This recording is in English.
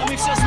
to my just